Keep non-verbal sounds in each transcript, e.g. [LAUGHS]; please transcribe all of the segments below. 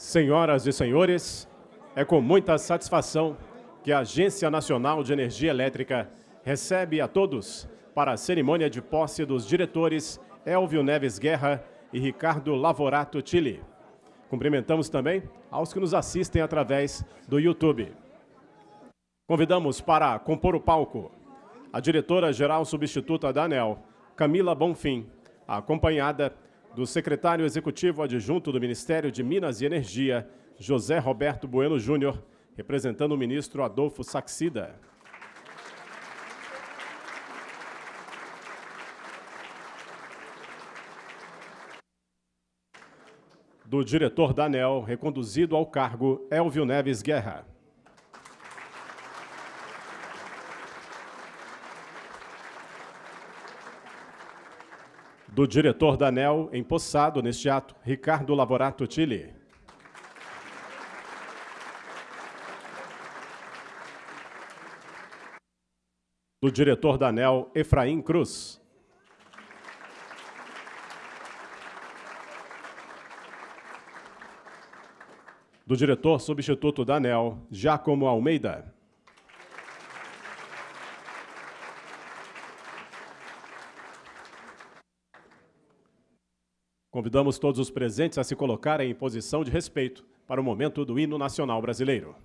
Senhoras e senhores, é com muita satisfação que a Agência Nacional de Energia Elétrica recebe a todos para a cerimônia de posse dos diretores Elvio Neves Guerra e Ricardo Lavorato Chile. Cumprimentamos também aos que nos assistem através do YouTube. Convidamos para compor o palco a diretora-geral substituta da ANEL, Camila Bonfim, acompanhada do secretário executivo adjunto do Ministério de Minas e Energia, José Roberto Bueno Júnior, representando o ministro Adolfo Saxida. Do diretor da ANEL, reconduzido ao cargo, Elvio Neves Guerra. Do diretor da ANEL, empossado neste ato, Ricardo Lavorato Tille. Do diretor da ANEL, Efraim Cruz. Do diretor substituto da ANEL, Giacomo Almeida. Convidamos todos os presentes a se colocarem em posição de respeito para o momento do hino nacional brasileiro.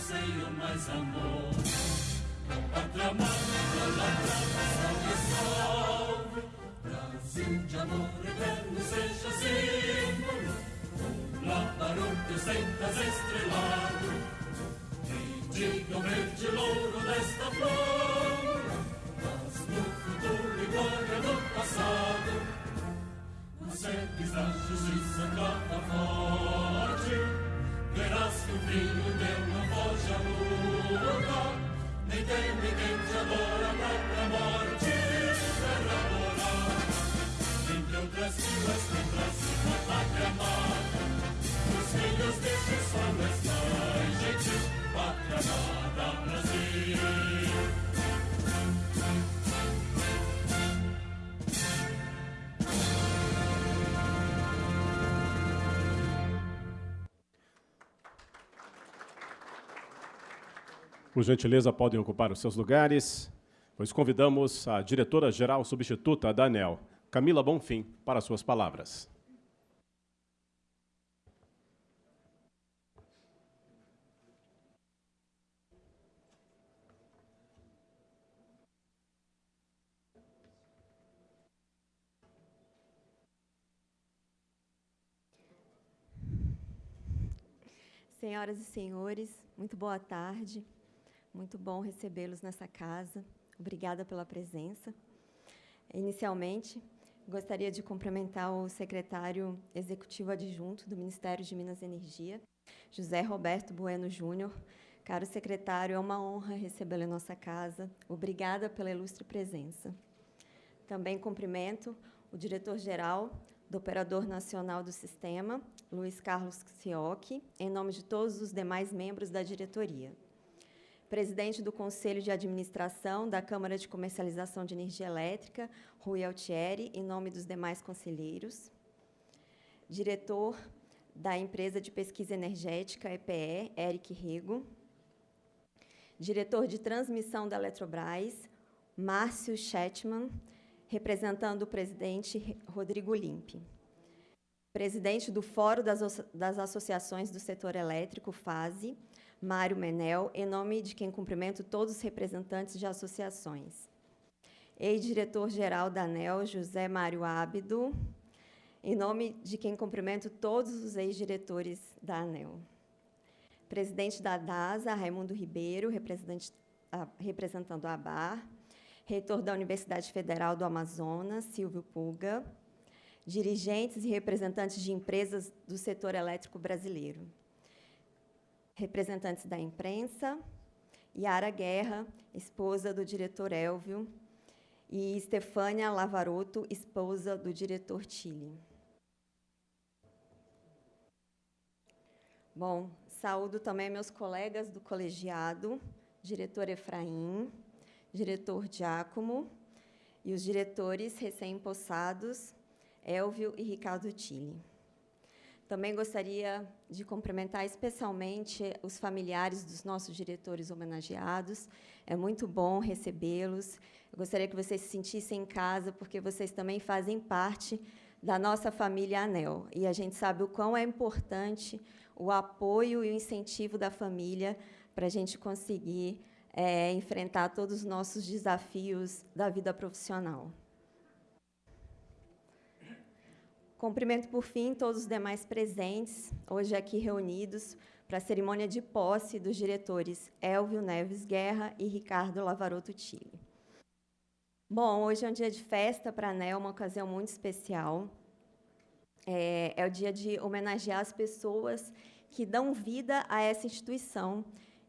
anseio, mais amor. Com pátria amada, idolatrada, salve, salve. Brasil de amor eterno, seja símbolo. Um lá para o teu as estrelas. Por gentileza, podem ocupar os seus lugares, pois convidamos a diretora-geral substituta da ANEL, Camila Bonfim, para suas palavras. Senhoras e senhores, muito boa tarde. Muito bom recebê-los nessa casa. Obrigada pela presença. Inicialmente, gostaria de cumprimentar o secretário executivo adjunto do Ministério de Minas e Energia, José Roberto Bueno Júnior. Caro secretário, é uma honra recebê-lo em nossa casa. Obrigada pela ilustre presença. Também cumprimento o diretor-geral do Operador Nacional do Sistema, Luiz Carlos Ciocchi, em nome de todos os demais membros da diretoria. Presidente do Conselho de Administração da Câmara de Comercialização de Energia Elétrica, Rui Altieri, em nome dos demais conselheiros. Diretor da Empresa de Pesquisa Energética, EPE, Eric Rego. Diretor de Transmissão da Eletrobras, Márcio Chetman, representando o presidente Rodrigo Limpe. Presidente do Fórum das, das Associações do Setor Elétrico, FASE, Mário Menel, em nome de quem cumprimento todos os representantes de associações. Ex-diretor-geral da ANEL, José Mário Ábido, em nome de quem cumprimento todos os ex-diretores da ANEL. Presidente da DASA, Raimundo Ribeiro, representando a ABAR, reitor da Universidade Federal do Amazonas, Silvio Puga, dirigentes e representantes de empresas do setor elétrico brasileiro, representantes da imprensa, Yara Guerra, esposa do diretor Elvio, e Estefânia Lavaroto, esposa do diretor Chile. Bom, saúdo também meus colegas do colegiado, diretor Efraim, diretor Giacomo, e os diretores recém-impossados, Elvio e Ricardo Tille. Também gostaria de cumprimentar especialmente os familiares dos nossos diretores homenageados. É muito bom recebê-los. gostaria que vocês se sentissem em casa, porque vocês também fazem parte da nossa família ANEL. E a gente sabe o quão é importante o apoio e o incentivo da família para a gente conseguir é, enfrentar todos os nossos desafios da vida profissional. Cumprimento, por fim, todos os demais presentes, hoje aqui reunidos, para a cerimônia de posse dos diretores Elvio Neves Guerra e Ricardo Lavaroto Tille. Bom, hoje é um dia de festa para a ANEL, uma ocasião muito especial. É, é o dia de homenagear as pessoas que dão vida a essa instituição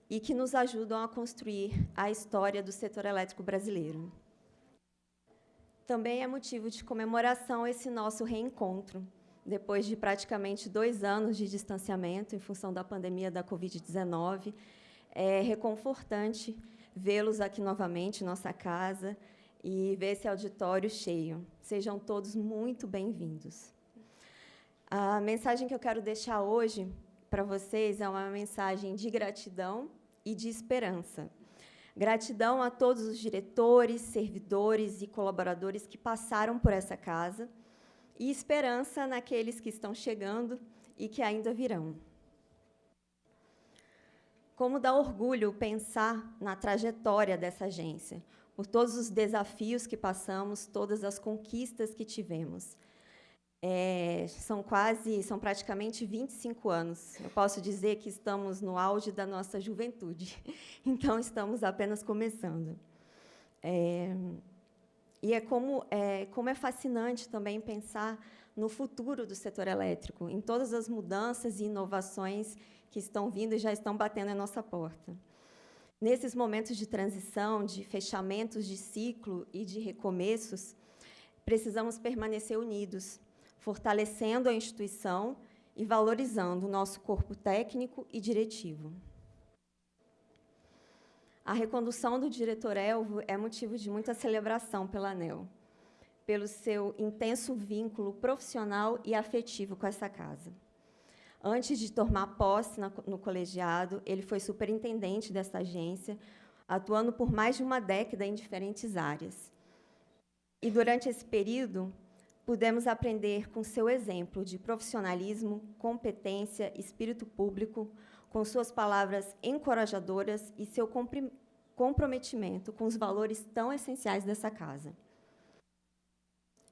e que nos ajudam a construir a história do setor elétrico brasileiro. Também é motivo de comemoração esse nosso reencontro, depois de praticamente dois anos de distanciamento em função da pandemia da Covid-19. É reconfortante vê-los aqui novamente em nossa casa e ver esse auditório cheio. Sejam todos muito bem-vindos. A mensagem que eu quero deixar hoje para vocês é uma mensagem de gratidão e de esperança. Gratidão a todos os diretores, servidores e colaboradores que passaram por essa casa e esperança naqueles que estão chegando e que ainda virão. Como dá orgulho pensar na trajetória dessa agência, por todos os desafios que passamos, todas as conquistas que tivemos. É, são quase, são praticamente 25 anos. Eu posso dizer que estamos no auge da nossa juventude, [LAUGHS] então estamos apenas começando. É, e é como, é como é fascinante também pensar no futuro do setor elétrico, em todas as mudanças e inovações que estão vindo e já estão batendo em nossa porta. Nesses momentos de transição, de fechamentos de ciclo e de recomeços, precisamos permanecer unidos, fortalecendo a instituição e valorizando o nosso corpo técnico e diretivo. A recondução do diretor Elvo é motivo de muita celebração pela ANEL, pelo seu intenso vínculo profissional e afetivo com essa casa. Antes de tomar posse no colegiado, ele foi superintendente desta agência, atuando por mais de uma década em diferentes áreas. E durante esse período, pudemos aprender com seu exemplo de profissionalismo, competência, espírito público, com suas palavras encorajadoras e seu comprometimento com os valores tão essenciais dessa casa.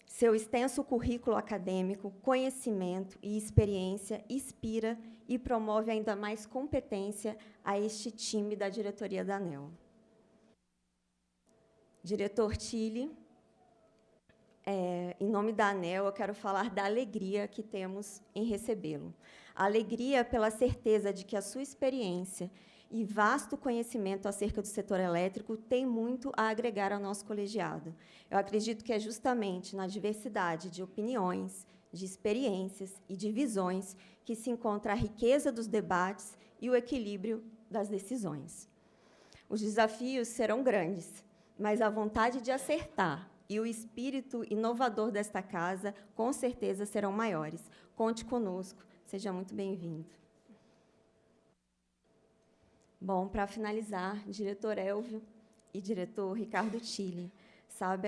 Seu extenso currículo acadêmico, conhecimento e experiência inspira e promove ainda mais competência a este time da diretoria da ANEL. Diretor Tille, é, em nome da ANEL, eu quero falar da alegria que temos em recebê-lo. Alegria pela certeza de que a sua experiência e vasto conhecimento acerca do setor elétrico tem muito a agregar ao nosso colegiado. Eu acredito que é justamente na diversidade de opiniões, de experiências e de visões que se encontra a riqueza dos debates e o equilíbrio das decisões. Os desafios serão grandes, mas a vontade de acertar e o espírito inovador desta casa, com certeza, serão maiores. Conte conosco. Seja muito bem-vindo. Bom, para finalizar, diretor Elvio e diretor Ricardo Tille,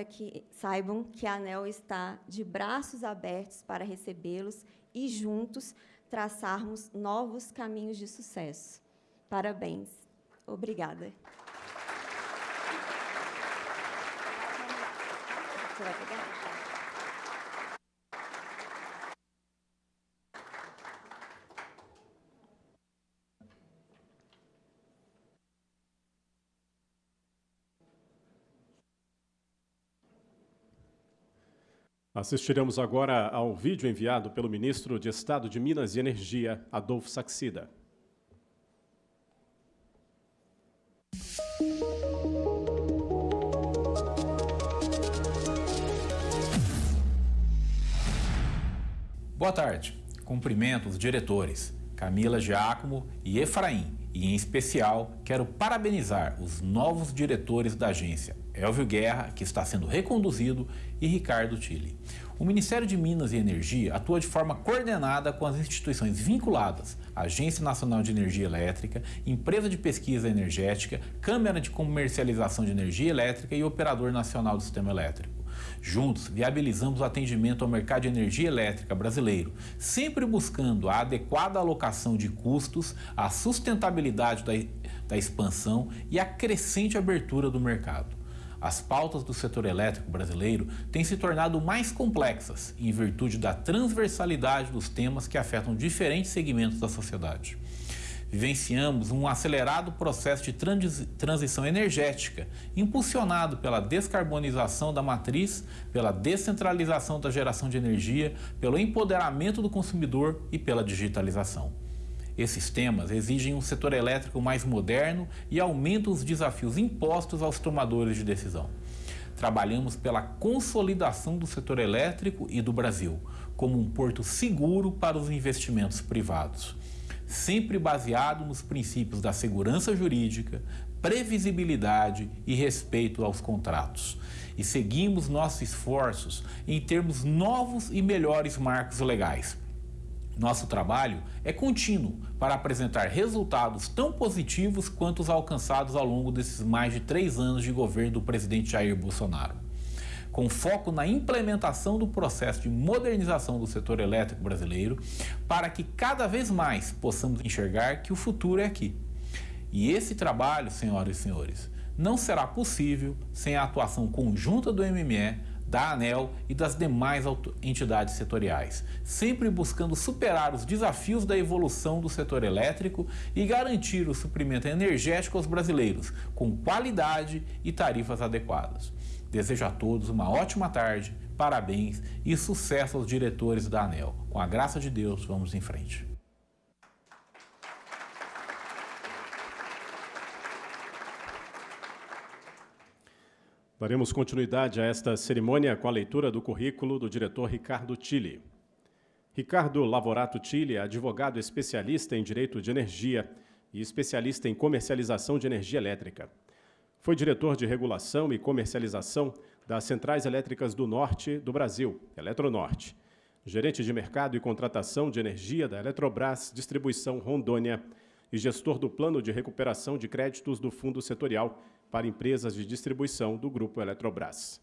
que, saibam que a ANEL está de braços abertos para recebê-los e juntos traçarmos novos caminhos de sucesso. Parabéns. Obrigada. Você vai pegar? Assistiremos agora ao vídeo enviado pelo ministro de Estado de Minas e Energia, Adolfo Saxida. Boa tarde. Cumprimento os diretores Camila Giacomo e Efraim e, em especial, quero parabenizar os novos diretores da agência, Elvio Guerra, que está sendo reconduzido, e Ricardo Tille. O Ministério de Minas e Energia atua de forma coordenada com as instituições vinculadas, Agência Nacional de Energia Elétrica, Empresa de Pesquisa Energética, Câmara de Comercialização de Energia Elétrica e Operador Nacional do Sistema Elétrico. Juntos, viabilizamos o atendimento ao mercado de energia elétrica brasileiro, sempre buscando a adequada alocação de custos, a sustentabilidade da, da expansão e a crescente abertura do mercado. As pautas do setor elétrico brasileiro têm se tornado mais complexas em virtude da transversalidade dos temas que afetam diferentes segmentos da sociedade vivenciamos um acelerado processo de transição energética, impulsionado pela descarbonização da matriz, pela descentralização da geração de energia, pelo empoderamento do consumidor e pela digitalização. Esses temas exigem um setor elétrico mais moderno e aumentam os desafios impostos aos tomadores de decisão. Trabalhamos pela consolidação do setor elétrico e do Brasil, como um porto seguro para os investimentos privados sempre baseado nos princípios da segurança jurídica, previsibilidade e respeito aos contratos. E seguimos nossos esforços em termos novos e melhores marcos legais. Nosso trabalho é contínuo para apresentar resultados tão positivos quanto os alcançados ao longo desses mais de três anos de governo do presidente Jair Bolsonaro com foco na implementação do processo de modernização do setor elétrico brasileiro, para que cada vez mais possamos enxergar que o futuro é aqui. E esse trabalho, senhoras e senhores, não será possível sem a atuação conjunta do MME, da ANEL e das demais entidades setoriais, sempre buscando superar os desafios da evolução do setor elétrico e garantir o suprimento energético aos brasileiros, com qualidade e tarifas adequadas. Desejo a todos uma ótima tarde, parabéns e sucesso aos diretores da ANEL. Com a graça de Deus, vamos em frente. Daremos continuidade a esta cerimônia com a leitura do currículo do diretor Ricardo Tille. Ricardo Lavorato Tille é advogado especialista em direito de energia e especialista em comercialização de energia elétrica. Foi diretor de regulação e comercialização das Centrais Elétricas do Norte do Brasil, Eletronorte. gerente de mercado e contratação de energia da Eletrobras Distribuição Rondônia e gestor do Plano de Recuperação de Créditos do Fundo Setorial para Empresas de Distribuição do Grupo Eletrobras.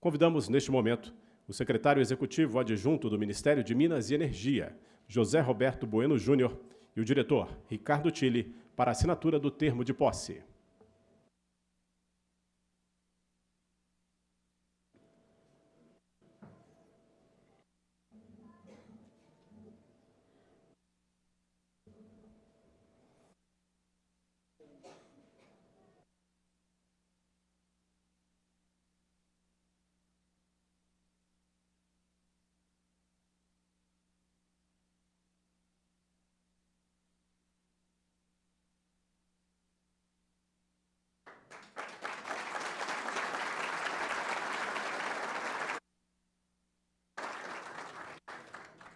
Convidamos, neste momento, o secretário executivo adjunto do Ministério de Minas e Energia, José Roberto Bueno Júnior, e o diretor, Ricardo Tille, para assinatura do termo de posse.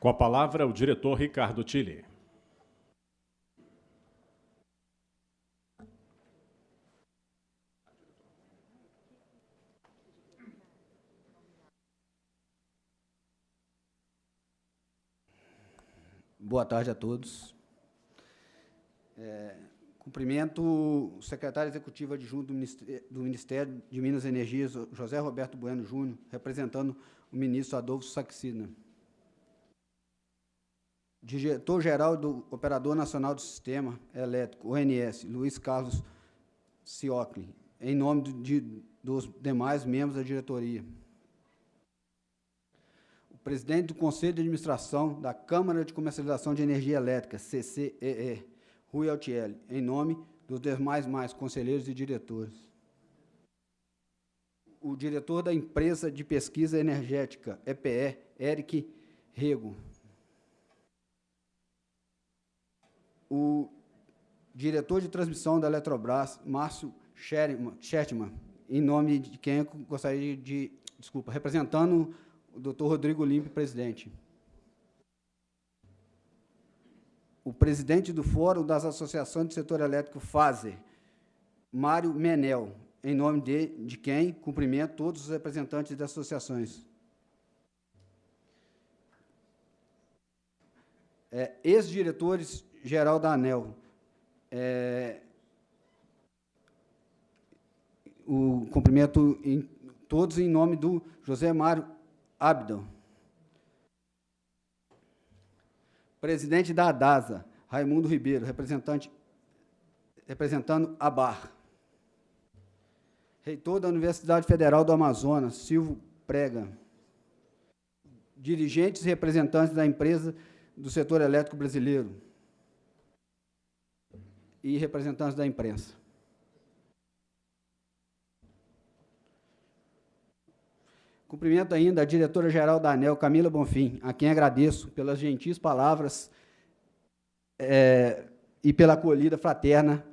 Com a palavra, o diretor Ricardo Tille. Boa tarde a todos. É, cumprimento o secretário executivo adjunto do Ministério de Minas e Energia, José Roberto Bueno Júnior, representando o ministro Adolfo Saxina diretor-geral do Operador Nacional do Sistema Elétrico, ONS, Luiz Carlos Ciocli, em nome de, dos demais membros da diretoria. O presidente do Conselho de Administração da Câmara de Comercialização de Energia Elétrica, CCEE, Rui Altieri, em nome dos demais mais conselheiros e diretores. O diretor da Empresa de Pesquisa Energética, EPE, Eric Rego, o diretor de transmissão da Eletrobras, Márcio Shetman, em nome de quem eu gostaria de, desculpa, representando o doutor Rodrigo Limpe, presidente. O presidente do Fórum das Associações do Setor Elétrico, FASER, Mário Menel, em nome de, de quem cumprimento todos os representantes das associações. É, Ex-diretores geral da ANEL. É, o cumprimento em todos em nome do José Mário Abdon. Presidente da ADASA, Raimundo Ribeiro, representante, representando a BAR. Reitor da Universidade Federal do Amazonas, Silvio Prega. Dirigentes e representantes da empresa do setor elétrico brasileiro e representantes da imprensa. Cumprimento ainda a diretora-geral da ANEL, Camila Bonfim, a quem agradeço pelas gentis palavras é, e pela acolhida fraterna.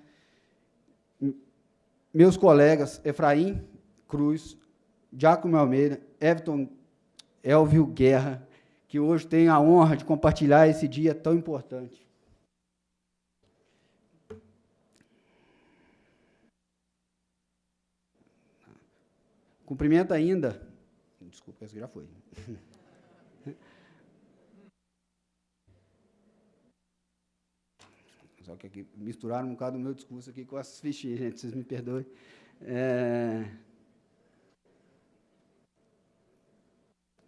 Meus colegas Efraim Cruz, Giacomo Almeida, Everton Elvio Guerra, que hoje têm a honra de compartilhar esse dia tão importante. Cumprimento ainda. Desculpa, esse já foi. [LAUGHS] Só que aqui misturaram um bocado o meu discurso aqui com as fichinhas, gente, vocês me perdoem. É...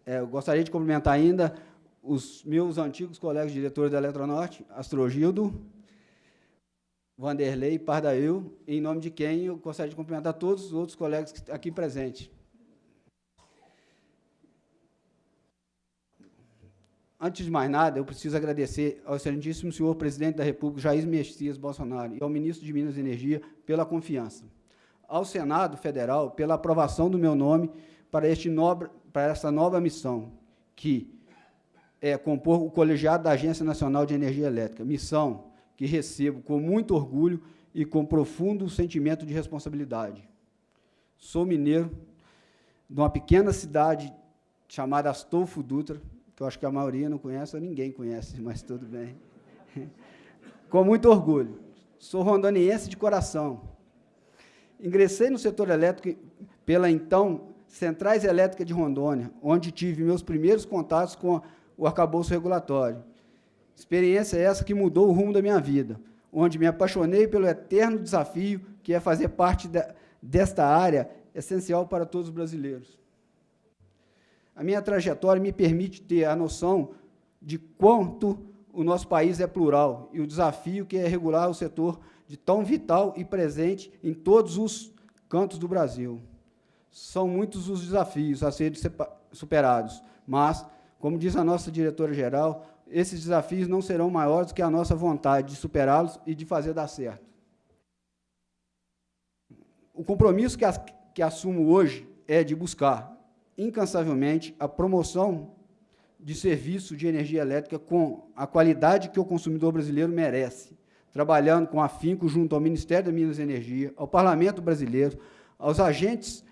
É, eu gostaria de cumprimentar ainda os meus antigos colegas diretores da Eletronorte, Astrogildo, Vanderlei Pardail, em nome de quem eu gostaria de cumprimentar todos os outros colegas aqui presentes. Antes de mais nada, eu preciso agradecer ao excelentíssimo senhor presidente da República, Jair Messias Bolsonaro, e ao ministro de Minas e Energia pela confiança. Ao Senado Federal, pela aprovação do meu nome para, este nobre, para essa nova missão, que é compor o colegiado da Agência Nacional de Energia Elétrica, missão que recebo com muito orgulho e com profundo sentimento de responsabilidade. Sou mineiro de uma pequena cidade chamada Astolfo Dutra, que eu acho que a maioria não conhece, ou ninguém conhece, [LAUGHS] mas tudo bem. com muito orgulho. Sou rondoniense de coração. Ingressei no setor elétrico pela então Centrais Elétricas de Rondônia, onde tive meus primeiros contatos com o arcabouço regulatório. Experiência essa que mudou o rumo da minha vida, onde me apaixonei pelo eterno desafio que é fazer parte de, desta área essencial para todos os brasileiros. A minha trajetória me permite ter a noção de quanto o nosso país é plural e o desafio que é regular o setor de tão vital e presente em todos os cantos do Brasil. São muitos os desafios a serem superados, mas, como diz a nossa diretora-geral, esses desafios não serão maiores do que a nossa vontade de superá-los e de fazer dar certo. O compromisso que, as, que assumo hoje é de buscar incansavelmente a promoção de serviço de energia elétrica com a qualidade que o consumidor brasileiro merece, trabalhando com afinco junto ao Ministério da Minas e Energia, ao Parlamento brasileiro, aos agentes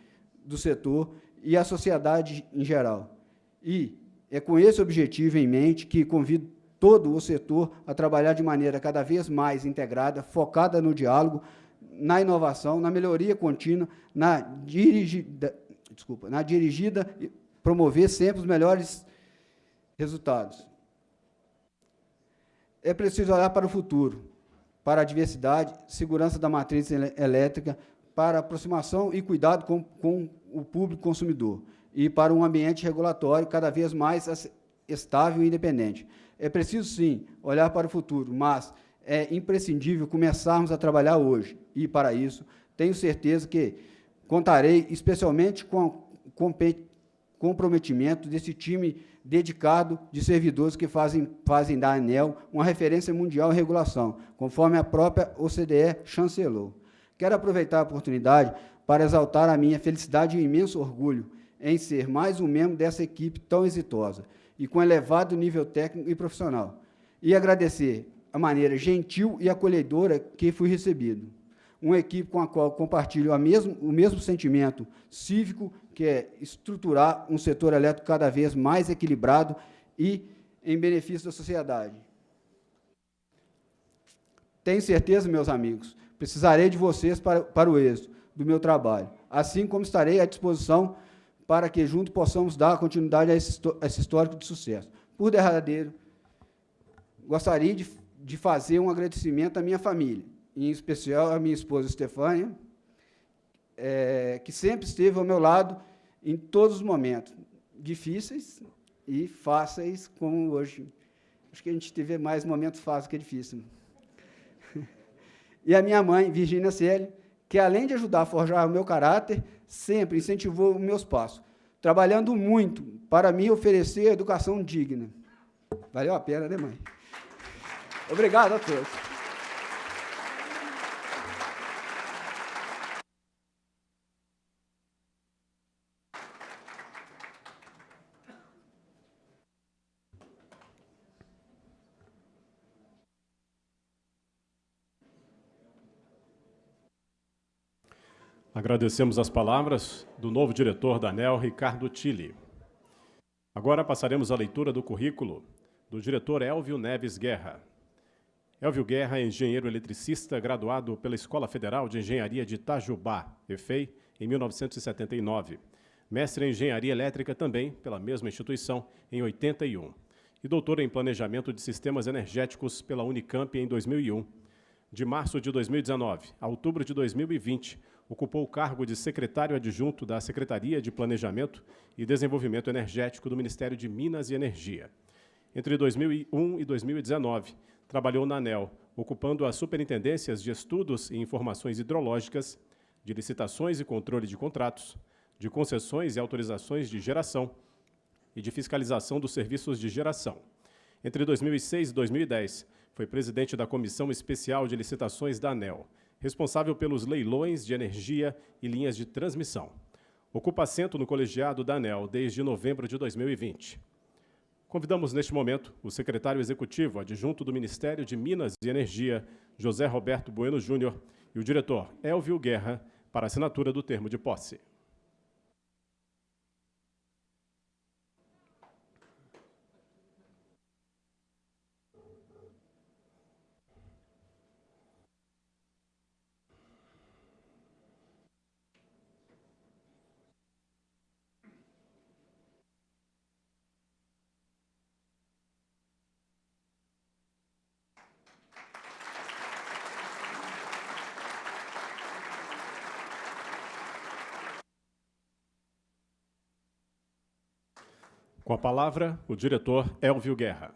do setor e à sociedade em geral. E é com esse objetivo em mente que convido todo o setor a trabalhar de maneira cada vez mais integrada, focada no diálogo, na inovação, na melhoria contínua, na dirigida, desculpa, na dirigida promover sempre os melhores resultados. É preciso olhar para o futuro, para a diversidade, segurança da matriz elétrica, para aproximação e cuidado com, com o público consumidor e para um ambiente regulatório cada vez mais estável e independente. É preciso, sim, olhar para o futuro, mas é imprescindível começarmos a trabalhar hoje. E, para isso, tenho certeza que contarei especialmente com o comprometimento desse time dedicado de servidores que fazem, fazem da ANEL uma referência mundial em regulação, conforme a própria OCDE chancelou. Quero aproveitar a oportunidade para exaltar a minha felicidade e imenso orgulho em ser mais um membro dessa equipe tão exitosa e com elevado nível técnico e profissional, e agradecer a maneira gentil e acolhedora que fui recebido. Uma equipe com a qual compartilho mesmo, o mesmo sentimento cívico, que é estruturar um setor elétrico cada vez mais equilibrado e em benefício da sociedade. Tenho certeza, meus amigos, precisarei de vocês para, para o êxito do meu trabalho, assim como estarei à disposição para que juntos possamos dar continuidade a esse, a esse histórico de sucesso. Por derradeiro, gostaria de, de fazer um agradecimento à minha família, em especial à minha esposa Estefânia, é, que sempre esteve ao meu lado em todos os momentos, difíceis e fáceis, como hoje. Acho que a gente teve mais momentos fáceis que difíceis. [LAUGHS] E a minha mãe, Virgínia Selle, que além de ajudar a forjar o meu caráter, sempre incentivou os meus passos, trabalhando muito para me oferecer educação digna. Valeu a pena, né, mãe? Obrigado a todos. Agradecemos as palavras do novo diretor da ANEL, Ricardo Tille. Agora passaremos à leitura do currículo do diretor Elvio Neves Guerra. Elvio Guerra é engenheiro eletricista graduado pela Escola Federal de Engenharia de Itajubá, EFEI, em 1979. Mestre em Engenharia Elétrica também pela mesma instituição em 81. E doutor em Planejamento de Sistemas Energéticos pela Unicamp em 2001. De março de 2019 a outubro de 2020, ocupou o cargo de secretário adjunto da Secretaria de Planejamento e Desenvolvimento Energético do Ministério de Minas e Energia. Entre 2001 e 2019, trabalhou na ANEL, ocupando as superintendências de estudos e informações hidrológicas, de licitações e controle de contratos, de concessões e autorizações de geração e de fiscalização dos serviços de geração. Entre 2006 e 2010, foi presidente da Comissão Especial de Licitações da ANEL, responsável pelos leilões de energia e linhas de transmissão. Ocupa assento no colegiado da ANEL desde novembro de 2020. Convidamos neste momento o secretário executivo adjunto do Ministério de Minas e Energia, José Roberto Bueno Júnior, e o diretor Elvio Guerra para assinatura do termo de posse. A palavra, o diretor Elvio Guerra.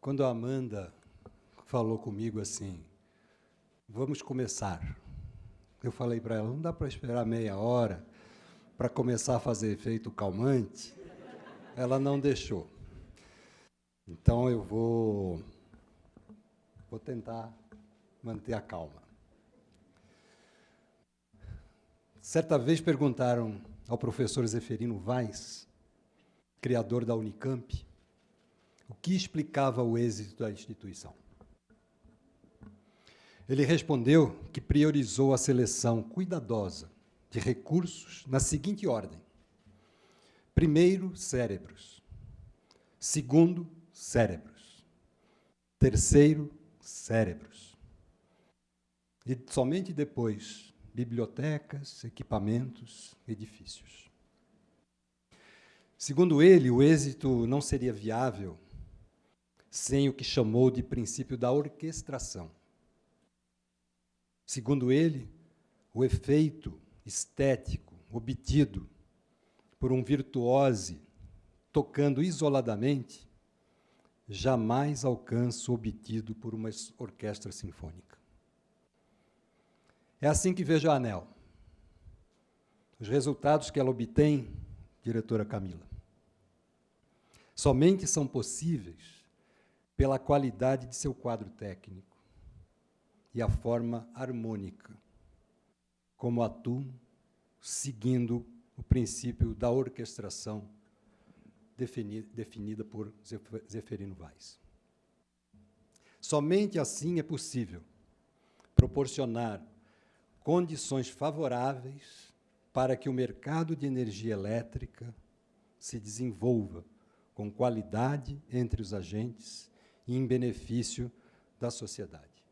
Quando a Amanda falou comigo assim, vamos começar. Eu falei para ela, não dá para esperar meia hora para começar a fazer efeito calmante. Ela não deixou. Então eu vou vou tentar manter a calma. Certa vez perguntaram ao professor Zeferino Vaz, criador da Unicamp, o que explicava o êxito da instituição. Ele respondeu que priorizou a seleção cuidadosa de recursos na seguinte ordem: primeiro, cérebros. Segundo, cérebros. Terceiro, cérebros. E somente depois, bibliotecas, equipamentos, edifícios. Segundo ele, o êxito não seria viável sem o que chamou de princípio da orquestração. Segundo ele, o efeito estético obtido por um virtuose tocando isoladamente jamais alcança o obtido por uma orquestra sinfônica. É assim que vejo a ANEL. Os resultados que ela obtém, diretora Camila, somente são possíveis pela qualidade de seu quadro técnico e a forma harmônica, como atuam seguindo o princípio da orquestração definida por Zeferino Vaz. Somente assim é possível proporcionar condições favoráveis para que o mercado de energia elétrica se desenvolva com qualidade entre os agentes e em benefício da sociedade.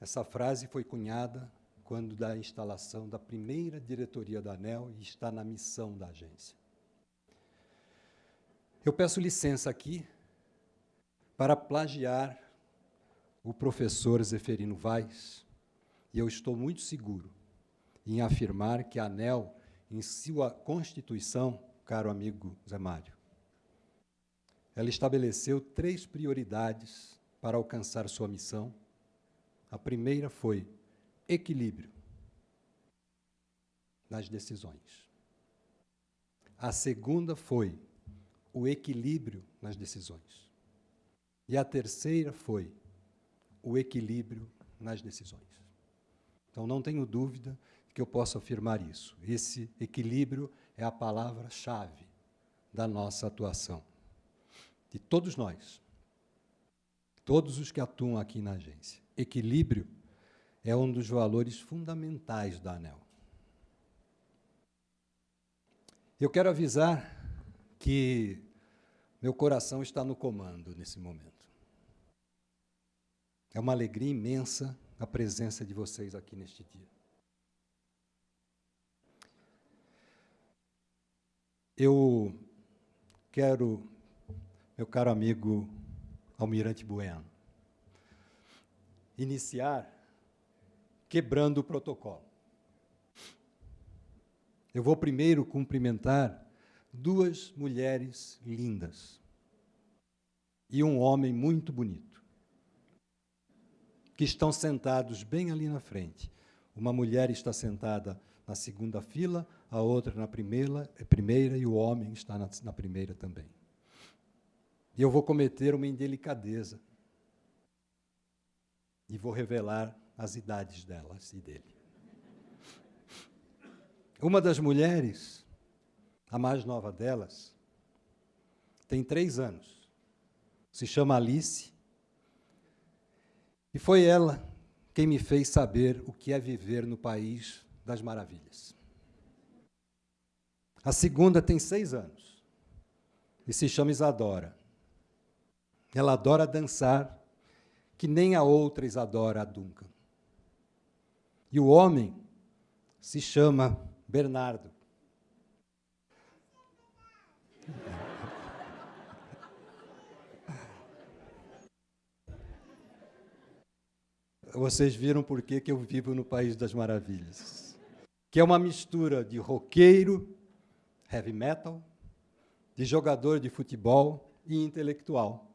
Essa frase foi cunhada quando da instalação da primeira diretoria da ANEL e está na missão da agência. Eu peço licença aqui para plagiar o professor Zeferino Vaz, e eu estou muito seguro em afirmar que a ANEL, em sua constituição, caro amigo Zé Mário, ela estabeleceu três prioridades para alcançar sua missão. A primeira foi equilíbrio nas decisões. A segunda foi o equilíbrio nas decisões. E a terceira foi o equilíbrio nas decisões. Então, não tenho dúvida que eu posso afirmar isso. Esse equilíbrio é a palavra-chave da nossa atuação de todos nós, todos os que atuam aqui na agência. Equilíbrio é um dos valores fundamentais da ANEL. Eu quero avisar que meu coração está no comando nesse momento. É uma alegria imensa a presença de vocês aqui neste dia. Eu quero meu caro amigo Almirante Bueno. Iniciar quebrando o protocolo. Eu vou primeiro cumprimentar duas mulheres lindas e um homem muito bonito, que estão sentados bem ali na frente. Uma mulher está sentada na segunda fila, a outra na primeira, primeira e o homem está na, na primeira também. E eu vou cometer uma indelicadeza. E vou revelar as idades delas e dele. Uma das mulheres, a mais nova delas, tem três anos. Se chama Alice. E foi ela quem me fez saber o que é viver no país das maravilhas. A segunda tem seis anos e se chama Isadora. Ela adora dançar, que nem a outra Isadora a Duncan. E o homem se chama Bernardo. Vocês viram por que, eu vivo no País das Maravilhas. Que é uma mistura de roqueiro, heavy metal, de jogador de futebol e intelectual.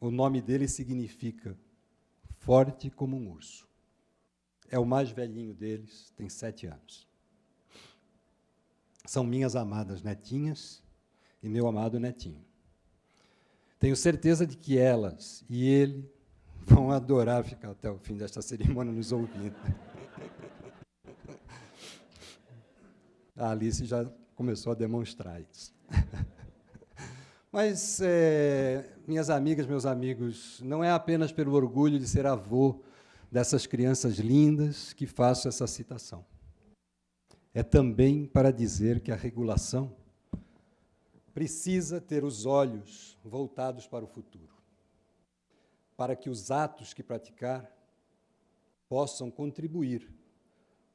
O nome dele significa forte como um urso. É o mais velhinho deles, tem sete anos. São minhas amadas netinhas e meu amado netinho. Tenho certeza de que elas e ele vão adorar ficar até o fim desta cerimônia nos ouvindo. A Alice já começou a demonstrar isso. Mas, é, minhas amigas, meus amigos, não é apenas pelo orgulho de ser avô dessas crianças lindas que faço essa citação. É também para dizer que a regulação precisa ter os olhos voltados para o futuro, para que os atos que praticar possam contribuir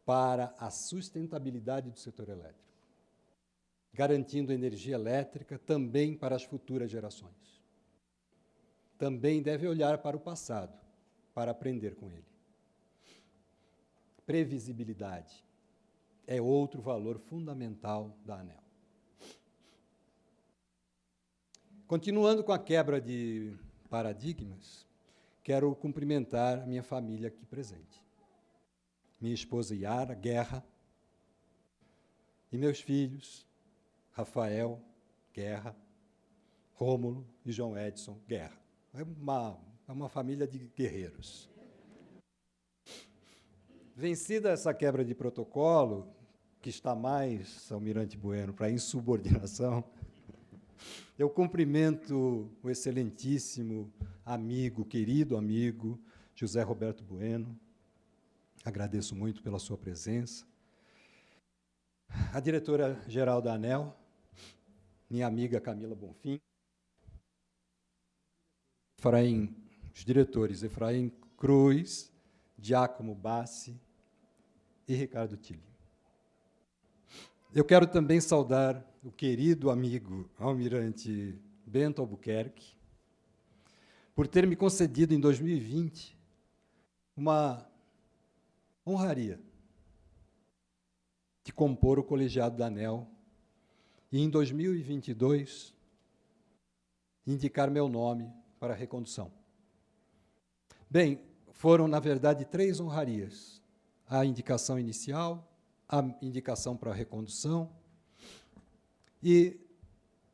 para a sustentabilidade do setor elétrico garantindo energia elétrica também para as futuras gerações. Também deve olhar para o passado, para aprender com ele. Previsibilidade é outro valor fundamental da ANEL. Continuando com a quebra de paradigmas, quero cumprimentar a minha família aqui presente. Minha esposa Yara Guerra e meus filhos, Rafael Guerra, Rômulo e João Edson Guerra. É uma, é uma família de guerreiros. Vencida essa quebra de protocolo, que está mais, Almirante Bueno, para insubordinação, [LAUGHS] eu cumprimento o excelentíssimo amigo, querido amigo, José Roberto Bueno. Agradeço muito pela sua presença. A diretora-geral da ANEL, minha amiga Camila Bonfim, Efraim, os diretores Efraim Cruz, Giacomo Bassi e Ricardo Tilly. Eu quero também saudar o querido amigo Almirante Bento Albuquerque, por ter me concedido em 2020 uma honraria de compor o colegiado da ANEL e em 2022 indicar meu nome para a recondução. Bem, foram, na verdade, três honrarias. A indicação inicial, a indicação para recondução e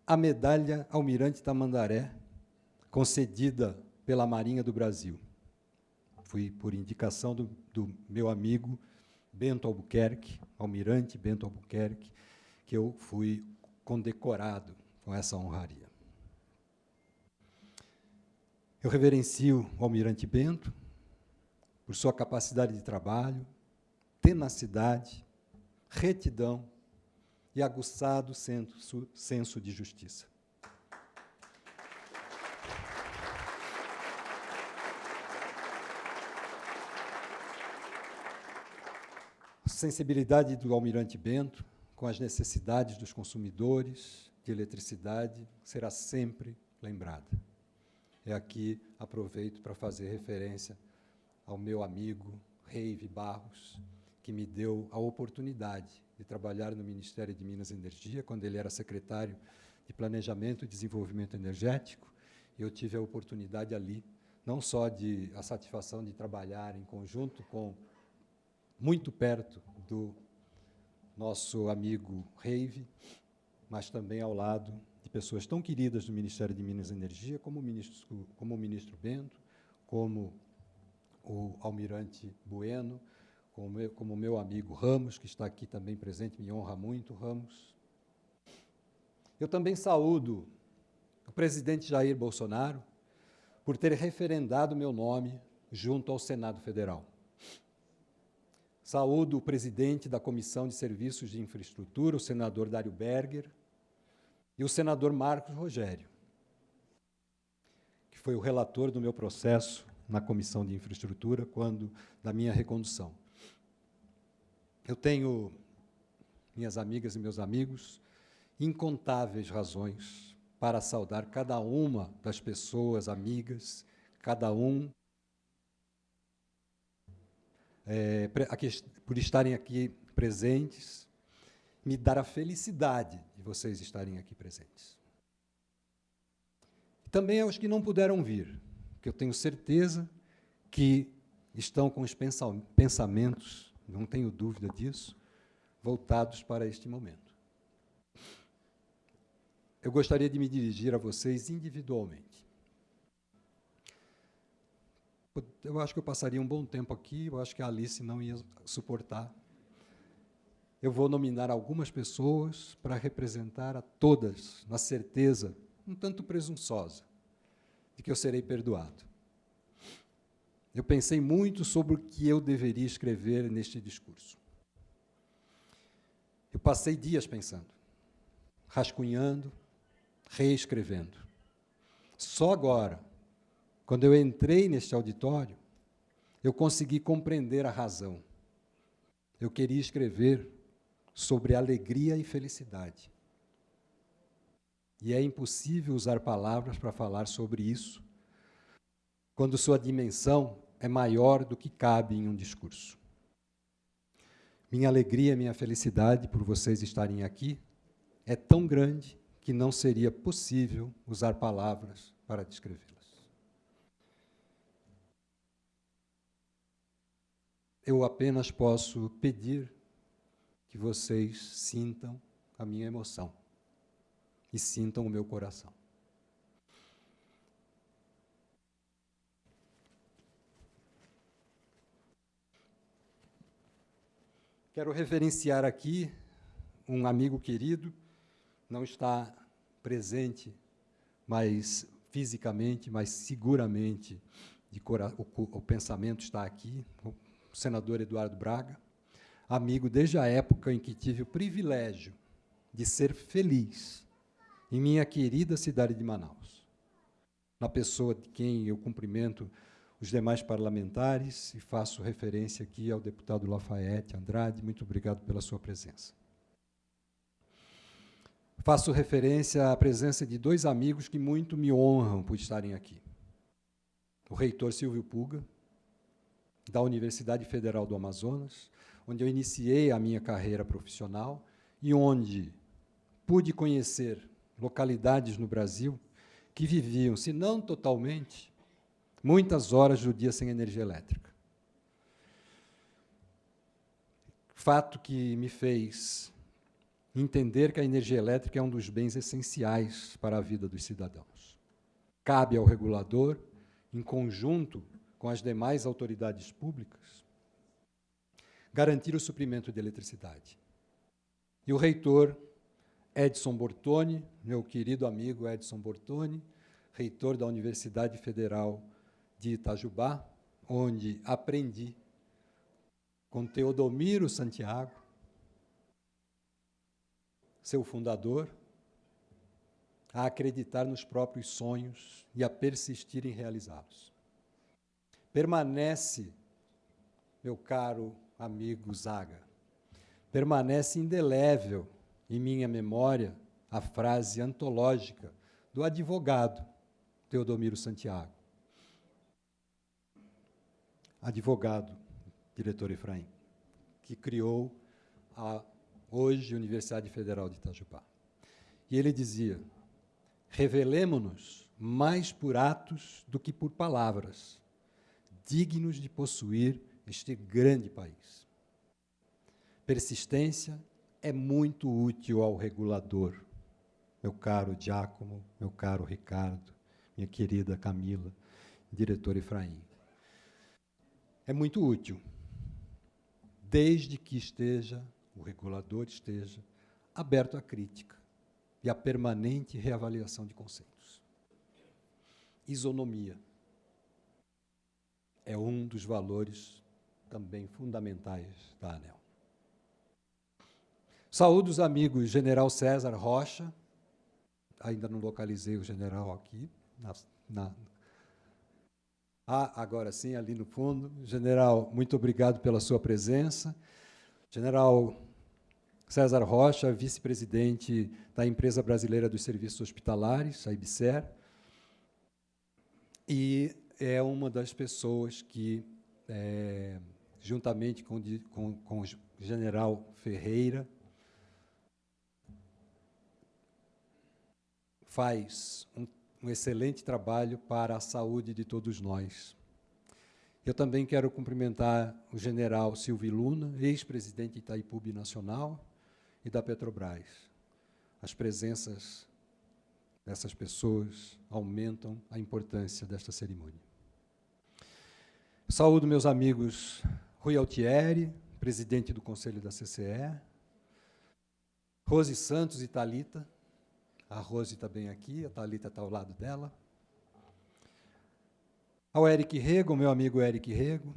a medalha Almirante Tamandaré, concedida pela Marinha do Brasil. Fui por indicação do, do meu amigo Bento Albuquerque, Almirante Bento Albuquerque, que eu fui condecorado com essa honraria. Eu reverencio o Almirante Bento por sua capacidade de trabalho, tenacidade, retidão e aguçado senso, senso de justiça. A sensibilidade do Almirante Bento com as necessidades dos consumidores de eletricidade será sempre lembrada. É aqui aproveito para fazer referência ao meu amigo Reive Barros, que me deu a oportunidade de trabalhar no Ministério de Minas e Energia, quando ele era secretário de Planejamento e Desenvolvimento Energético, eu tive a oportunidade ali, não só de a satisfação de trabalhar em conjunto com, muito perto do nosso amigo Reive, mas também ao lado pessoas tão queridas do Ministério de Minas e Energia, como o ministro, como o ministro Bento, como o almirante Bueno, como como meu amigo Ramos, que está aqui também presente, me honra muito, Ramos. Eu também saúdo o presidente Jair Bolsonaro por ter referendado meu nome junto ao Senado Federal. Saúdo o presidente da Comissão de Serviços de Infraestrutura, o senador Dário Berger, e o senador Marcos Rogério, que foi o relator do meu processo na Comissão de Infraestrutura, quando da minha recondução. Eu tenho, minhas amigas e meus amigos, incontáveis razões para saudar cada uma das pessoas amigas, cada um é, por estarem aqui presentes, me dar a felicidade vocês estarem aqui presentes. Também aos que não puderam vir, que eu tenho certeza que estão com os pensamentos, não tenho dúvida disso, voltados para este momento. Eu gostaria de me dirigir a vocês individualmente. Eu acho que eu passaria um bom tempo aqui, eu acho que a Alice não ia suportar. Eu vou nominar algumas pessoas para representar a todas, na certeza, um tanto presunçosa, de que eu serei perdoado. Eu pensei muito sobre o que eu deveria escrever neste discurso. Eu passei dias pensando, rascunhando, reescrevendo. Só agora, quando eu entrei neste auditório, eu consegui compreender a razão. Eu queria escrever sobre alegria e felicidade. E é impossível usar palavras para falar sobre isso, quando sua dimensão é maior do que cabe em um discurso. Minha alegria, minha felicidade por vocês estarem aqui é tão grande que não seria possível usar palavras para descrevê-las. Eu apenas posso pedir que vocês sintam a minha emoção e sintam o meu coração. Quero referenciar aqui um amigo querido, não está presente, mas fisicamente, mas seguramente o, o pensamento está aqui, o senador Eduardo Braga, amigo desde a época em que tive o privilégio de ser feliz em minha querida cidade de Manaus, na pessoa de quem eu cumprimento os demais parlamentares, e faço referência aqui ao deputado Lafayette Andrade, muito obrigado pela sua presença. Faço referência à presença de dois amigos que muito me honram por estarem aqui. O reitor Silvio Puga, da Universidade Federal do Amazonas, onde eu iniciei a minha carreira profissional e onde pude conhecer localidades no Brasil que viviam, se não totalmente, muitas horas do dia sem energia elétrica. Fato que me fez entender que a energia elétrica é um dos bens essenciais para a vida dos cidadãos. Cabe ao regulador, em conjunto com as demais autoridades públicas, garantir o suprimento de eletricidade. E o reitor Edson Bortoni, meu querido amigo Edson Bortoni, reitor da Universidade Federal de Itajubá, onde aprendi com Teodomiro Santiago, seu fundador, a acreditar nos próprios sonhos e a persistir em realizá-los. Permanece, meu caro amigo Zaga, permanece indelével em minha memória a frase antológica do advogado Teodomiro Santiago advogado, diretor Efraim, que criou a hoje Universidade Federal de Itajubá. E ele dizia: revelemo-nos mais por atos do que por palavras, dignos de possuir este grande país. Persistência é muito útil ao regulador, meu caro Giacomo, meu caro Ricardo, minha querida Camila, diretor Efraim é muito útil, desde que esteja, o regulador esteja, aberto à crítica e à permanente reavaliação de conceitos. Isonomia é um dos valores também fundamentais da ANEL. Saúdo os amigos General César Rocha, ainda não localizei o general aqui, na, na, ah, agora sim, ali no fundo. General, muito obrigado pela sua presença. General César Rocha, vice-presidente da Empresa Brasileira dos Serviços Hospitalares, a IBSER, e é uma das pessoas que, é, juntamente com, com, com o general Ferreira, faz um, um excelente trabalho para a saúde de todos nós. Eu também quero cumprimentar o general Silvio Luna, ex-presidente Itaipu Nacional e da Petrobras. As presenças dessas pessoas aumentam a importância desta cerimônia. Saúdo meus amigos Rui Altieri, presidente do Conselho da CCE, Rose Santos e Talita. A Rose está bem aqui, a Talita está ao lado dela. Ao Eric Rego, meu amigo Eric Rego,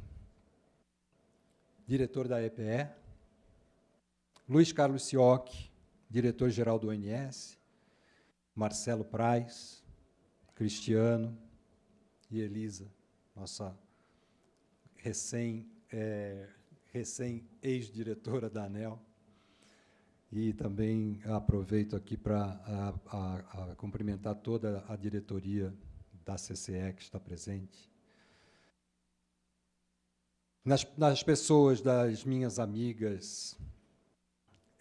diretor da EPE. Luiz Carlos Sioc, diretor-geral do ONS. Marcelo Praz, Cristiano e Elisa, nossa recém, é, recém ex-diretora da ANEL. E também aproveito aqui para cumprimentar toda a diretoria da CCE que está presente. Nas, nas pessoas das minhas amigas,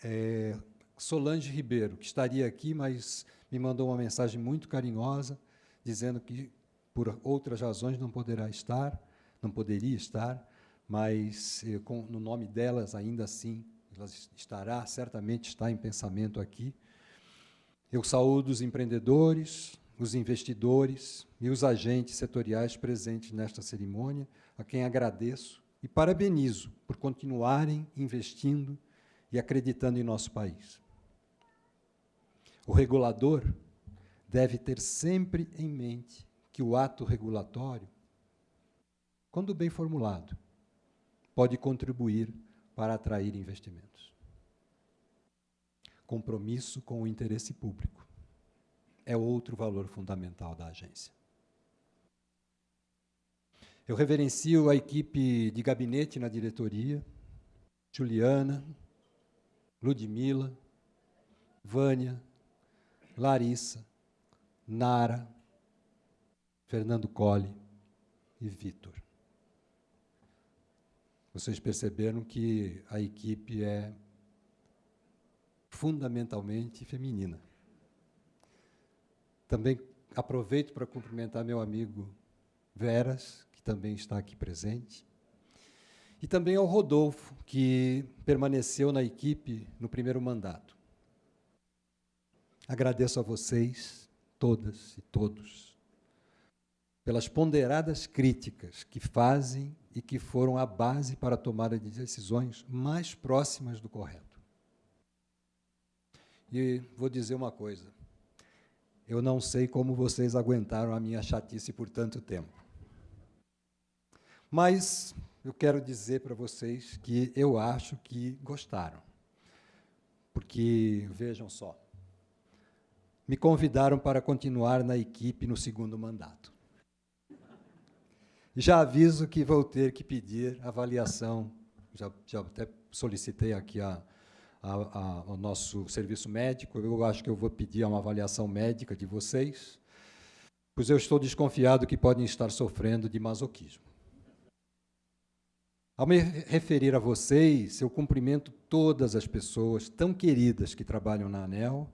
é, Solange Ribeiro, que estaria aqui, mas me mandou uma mensagem muito carinhosa, dizendo que por outras razões não poderá estar, não poderia estar, mas eh, com, no nome delas, ainda assim, ela estará, certamente está em pensamento aqui. Eu saúdo os empreendedores, os investidores e os agentes setoriais presentes nesta cerimônia, a quem agradeço e parabenizo por continuarem investindo e acreditando em nosso país. O regulador deve ter sempre em mente que o ato regulatório, quando bem formulado, pode contribuir para atrair investimentos. Compromisso com o interesse público é outro valor fundamental da agência. Eu reverencio a equipe de gabinete na diretoria, Juliana, Ludmila, Vânia, Larissa, Nara, Fernando Colli e Vitor. Vocês perceberam que a equipe é fundamentalmente feminina. Também aproveito para cumprimentar meu amigo Veras, que também está aqui presente. E também ao Rodolfo, que permaneceu na equipe no primeiro mandato. Agradeço a vocês, todas e todos, pelas ponderadas críticas que fazem e que foram a base para a tomada de decisões mais próximas do correto. E vou dizer uma coisa: eu não sei como vocês aguentaram a minha chatice por tanto tempo. Mas eu quero dizer para vocês que eu acho que gostaram. Porque, vejam só, me convidaram para continuar na equipe no segundo mandato. Já aviso que vou ter que pedir avaliação, já, já até solicitei aqui a, a, a, ao nosso serviço médico. Eu acho que eu vou pedir uma avaliação médica de vocês, pois eu estou desconfiado que podem estar sofrendo de masoquismo. Ao me referir a vocês, eu cumprimento todas as pessoas tão queridas que trabalham na ANEL.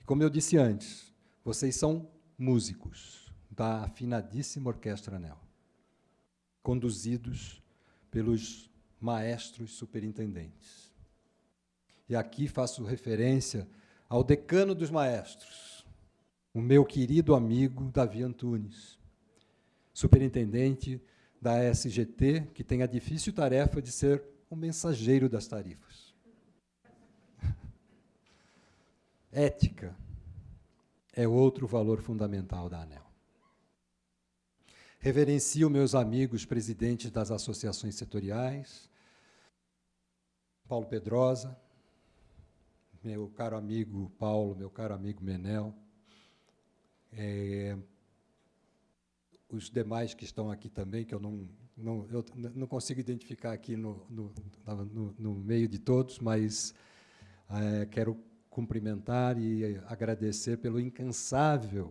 E como eu disse antes, vocês são músicos da afinadíssima Orquestra ANEL, conduzidos pelos maestros superintendentes. E aqui faço referência ao decano dos maestros, o meu querido amigo Davi Antunes, superintendente da SGT, que tem a difícil tarefa de ser o mensageiro das tarifas. [LAUGHS] Ética é outro valor fundamental da ANEL. Reverencio meus amigos presidentes das associações setoriais, Paulo Pedrosa, meu caro amigo Paulo, meu caro amigo Menel, é, os demais que estão aqui também, que eu não, não, eu não consigo identificar aqui no, no, no, no meio de todos, mas é, quero cumprimentar e agradecer pelo incansável,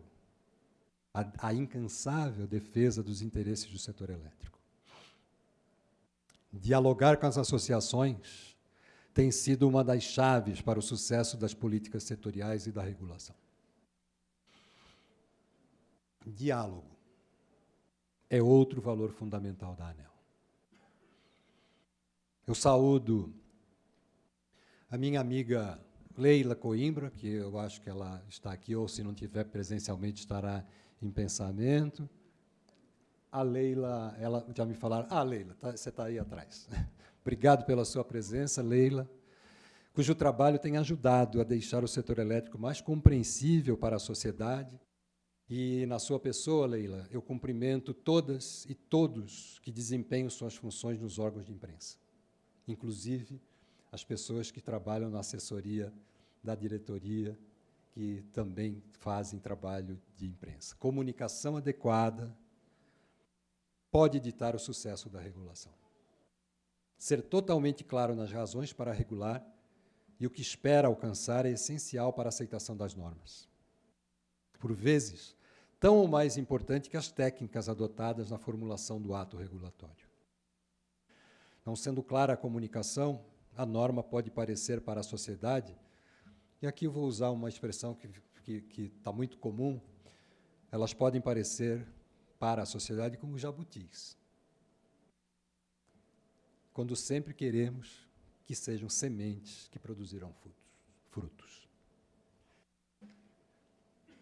a, a incansável defesa dos interesses do setor elétrico. Dialogar com as associações tem sido uma das chaves para o sucesso das políticas setoriais e da regulação. Diálogo é outro valor fundamental da ANEL. Eu saúdo a minha amiga Leila Coimbra, que eu acho que ela está aqui, ou se não tiver presencialmente, estará em pensamento. A Leila, ela já me falaram, ah, Leila, tá, você está aí atrás. [LAUGHS] Obrigado pela sua presença, Leila, cujo trabalho tem ajudado a deixar o setor elétrico mais compreensível para a sociedade. E, na sua pessoa, Leila, eu cumprimento todas e todos que desempenham suas funções nos órgãos de imprensa, inclusive as pessoas que trabalham na assessoria da diretoria, que também fazem trabalho de imprensa. Comunicação adequada pode ditar o sucesso da regulação. Ser totalmente claro nas razões para regular e o que espera alcançar é essencial para a aceitação das normas. Por vezes, tão ou mais importante que as técnicas adotadas na formulação do ato regulatório. Não sendo clara a comunicação, a norma pode parecer para a sociedade e aqui eu vou usar uma expressão que está muito comum. Elas podem parecer para a sociedade como jabutis. Quando sempre queremos que sejam sementes que produzirão frutos.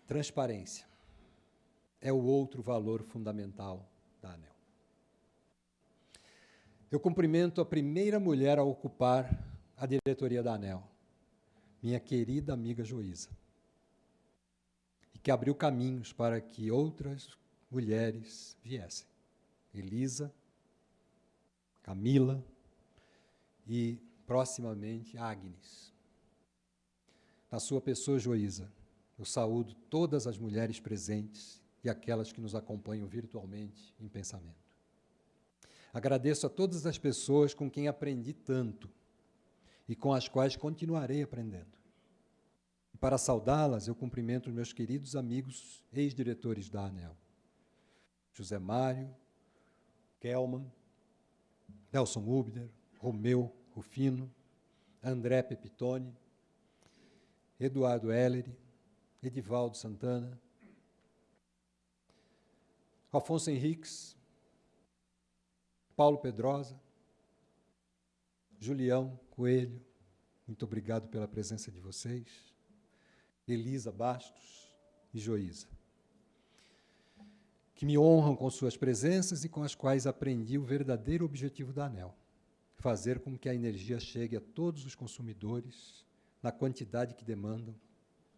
Transparência é o outro valor fundamental da ANEL. Eu cumprimento a primeira mulher a ocupar a diretoria da ANEL, minha querida amiga Joísa, e que abriu caminhos para que outras mulheres viessem. Elisa, Camila e, proximamente, Agnes. Na sua pessoa, Joísa, eu saúdo todas as mulheres presentes e aquelas que nos acompanham virtualmente em pensamento. Agradeço a todas as pessoas com quem aprendi tanto e com as quais continuarei aprendendo. Para saudá-las, eu cumprimento os meus queridos amigos ex-diretores da ANEL. José Mário, Kelman, Nelson Ubner, Romeu Rufino, André Pepitone, Eduardo Ellery, Edivaldo Santana, Alfonso Henriques, Paulo Pedrosa, Julião Coelho, muito obrigado pela presença de vocês. Elisa Bastos e Joísa, que me honram com suas presenças e com as quais aprendi o verdadeiro objetivo da ANEL: fazer com que a energia chegue a todos os consumidores na quantidade que demandam,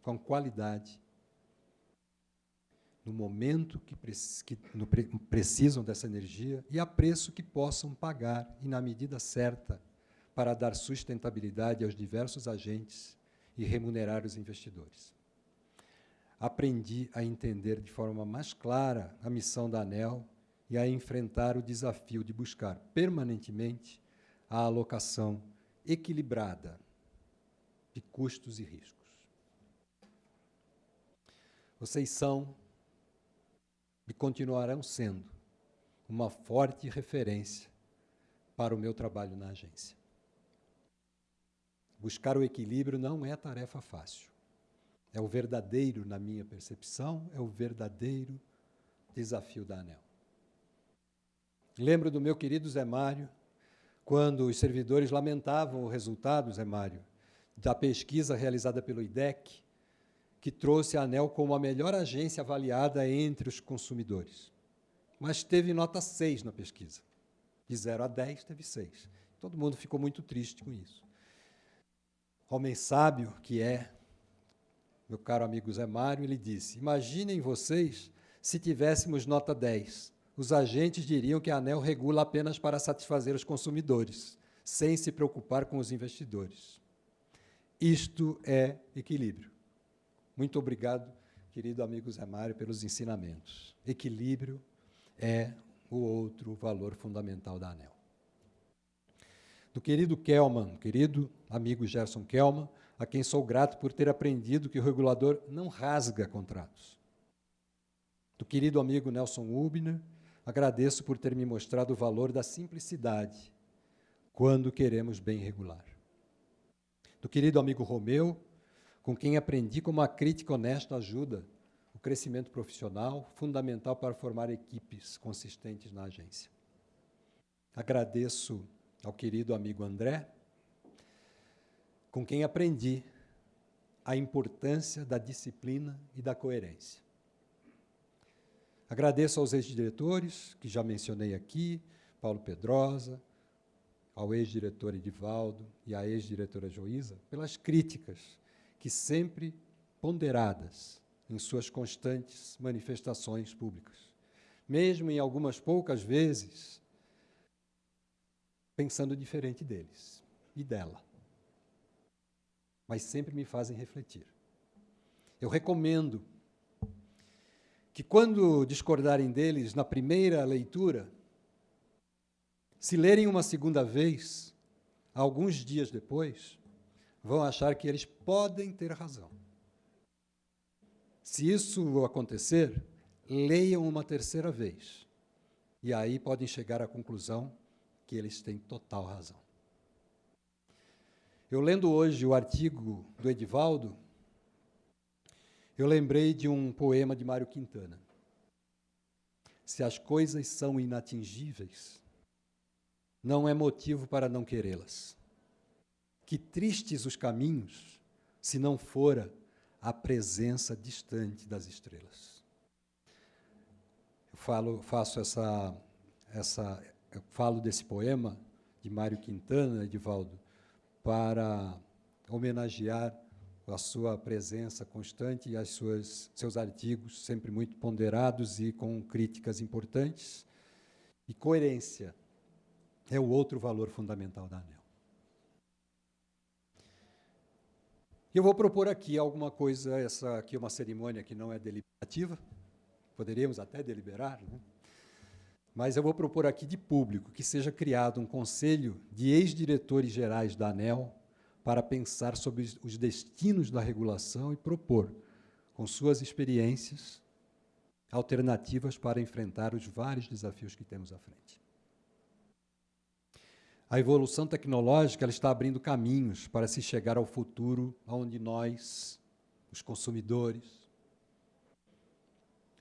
com qualidade, no momento que, que no, precisam dessa energia e a preço que possam pagar e na medida certa para dar sustentabilidade aos diversos agentes e remunerar os investidores. Aprendi a entender de forma mais clara a missão da ANEL e a enfrentar o desafio de buscar permanentemente a alocação equilibrada de custos e riscos. Vocês são e continuarão sendo uma forte referência para o meu trabalho na agência. Buscar o equilíbrio não é tarefa fácil. É o verdadeiro, na minha percepção, é o verdadeiro desafio da ANEL. Lembro do meu querido Zé Mário, quando os servidores lamentavam o resultado, Zé Mário, da pesquisa realizada pelo IDEC, que trouxe a ANEL como a melhor agência avaliada entre os consumidores. Mas teve nota 6 na pesquisa. De 0 a 10, teve 6. Todo mundo ficou muito triste com isso homem sábio que é, meu caro amigo Zé Mário, ele disse: Imaginem vocês se tivéssemos nota 10. Os agentes diriam que a ANEL regula apenas para satisfazer os consumidores, sem se preocupar com os investidores. Isto é equilíbrio. Muito obrigado, querido amigo Zé Mário, pelos ensinamentos. Equilíbrio é o outro valor fundamental da ANEL. Do querido Kelman, querido amigo Gerson Kelman, a quem sou grato por ter aprendido que o regulador não rasga contratos. Do querido amigo Nelson Ubner, agradeço por ter me mostrado o valor da simplicidade quando queremos bem regular. Do querido amigo Romeu, com quem aprendi como a crítica honesta ajuda o crescimento profissional, fundamental para formar equipes consistentes na agência. Agradeço ao querido amigo André, com quem aprendi a importância da disciplina e da coerência. Agradeço aos ex-diretores, que já mencionei aqui, Paulo Pedrosa, ao ex-diretor Edivaldo e à ex-diretora Joísa, pelas críticas que sempre ponderadas em suas constantes manifestações públicas. Mesmo em algumas poucas vezes, pensando diferente deles e dela. Mas sempre me fazem refletir. Eu recomendo que, quando discordarem deles na primeira leitura, se lerem uma segunda vez, alguns dias depois, vão achar que eles podem ter razão. Se isso acontecer, leiam uma terceira vez. E aí podem chegar à conclusão que eles têm total razão. Eu lendo hoje o artigo do Edivaldo, eu lembrei de um poema de Mário Quintana. Se as coisas são inatingíveis, não é motivo para não querê-las. Que tristes os caminhos, se não fora a presença distante das estrelas. Eu falo, faço essa, essa, eu falo desse poema de Mário Quintana, Edivaldo, para homenagear a sua presença constante e as suas seus artigos sempre muito ponderados e com críticas importantes. E coerência é o outro valor fundamental da ANEL. Eu vou propor aqui alguma coisa, essa aqui é uma cerimônia que não é deliberativa, poderíamos até deliberar, né? Mas eu vou propor aqui de público que seja criado um conselho de ex-diretores gerais da ANEL para pensar sobre os destinos da regulação e propor, com suas experiências, alternativas para enfrentar os vários desafios que temos à frente. A evolução tecnológica está abrindo caminhos para se chegar ao futuro onde nós, os consumidores,